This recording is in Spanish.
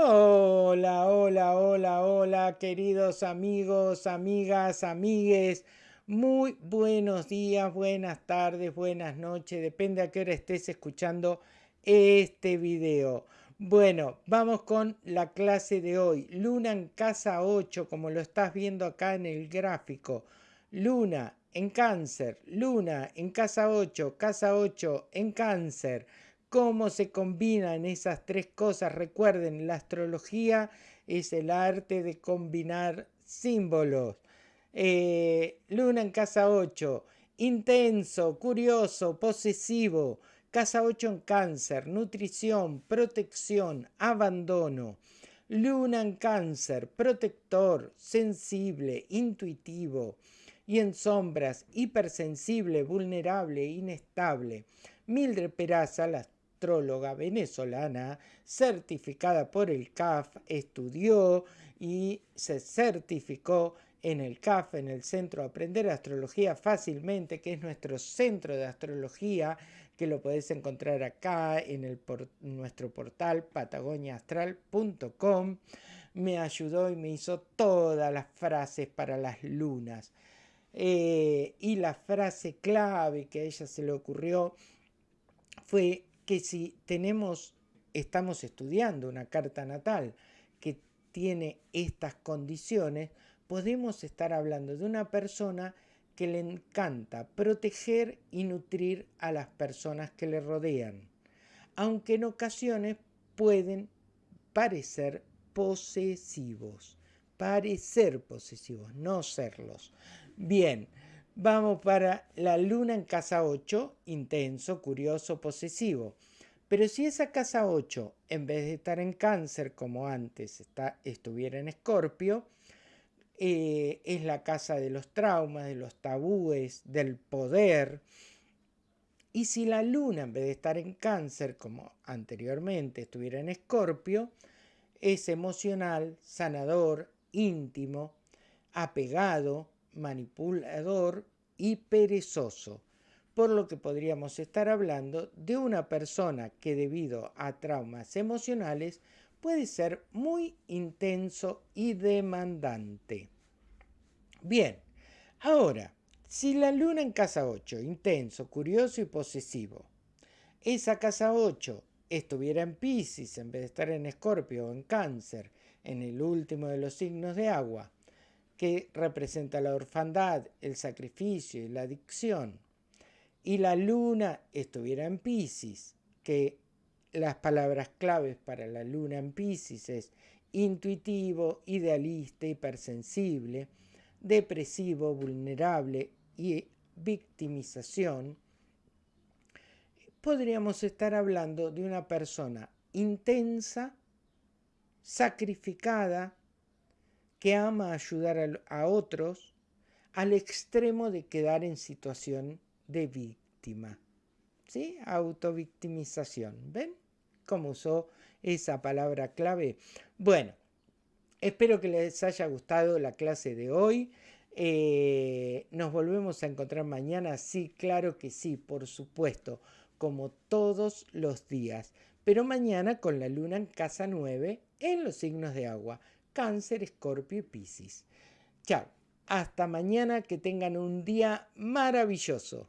Hola, hola, hola, hola, queridos amigos, amigas, amigues. Muy buenos días, buenas tardes, buenas noches, depende a qué hora estés escuchando este video. Bueno, vamos con la clase de hoy. Luna en casa 8, como lo estás viendo acá en el gráfico. Luna en cáncer, luna en casa 8, casa 8 en cáncer cómo se combinan esas tres cosas. Recuerden, la astrología es el arte de combinar símbolos. Eh, luna en casa 8, intenso, curioso, posesivo. Casa 8 en cáncer, nutrición, protección, abandono. Luna en cáncer, protector, sensible, intuitivo. Y en sombras, hipersensible, vulnerable, inestable. Mildred Peraza, la astróloga venezolana certificada por el CAF, estudió y se certificó en el CAF, en el Centro de Aprender Astrología Fácilmente, que es nuestro centro de astrología, que lo podés encontrar acá en el nuestro portal patagoniaastral.com. Me ayudó y me hizo todas las frases para las lunas. Eh, y la frase clave que a ella se le ocurrió fue que si tenemos, estamos estudiando una carta natal que tiene estas condiciones, podemos estar hablando de una persona que le encanta proteger y nutrir a las personas que le rodean, aunque en ocasiones pueden parecer posesivos, parecer posesivos, no serlos. Bien, Vamos para la luna en casa 8, intenso, curioso, posesivo. Pero si esa casa 8, en vez de estar en cáncer como antes está, estuviera en escorpio, eh, es la casa de los traumas, de los tabúes, del poder. Y si la luna, en vez de estar en cáncer como anteriormente estuviera en escorpio, es emocional, sanador, íntimo, apegado, manipulador y perezoso, por lo que podríamos estar hablando de una persona que debido a traumas emocionales puede ser muy intenso y demandante. Bien, ahora, si la luna en casa 8, intenso, curioso y posesivo, esa casa 8 estuviera en Pisces en vez de estar en Escorpio o en Cáncer, en el último de los signos de agua, que representa la orfandad, el sacrificio y la adicción, y la luna estuviera en Pisces, que las palabras claves para la luna en Pisces es intuitivo, idealista, hipersensible, depresivo, vulnerable y victimización, podríamos estar hablando de una persona intensa, sacrificada, que ama ayudar a, otros al extremo de quedar en situación de víctima. ¿Sí? Autovictimización. ¿Ven cómo usó esa palabra clave? Bueno, espero que les haya gustado la clase de hoy. Eh, nos volvemos a encontrar mañana. Sí, claro que sí, por supuesto, como todos los días. Pero mañana con la luna en casa 9 en los signos de agua. Cáncer, Escorpio y Piscis. Chao. Hasta mañana, que tengan un día maravilloso.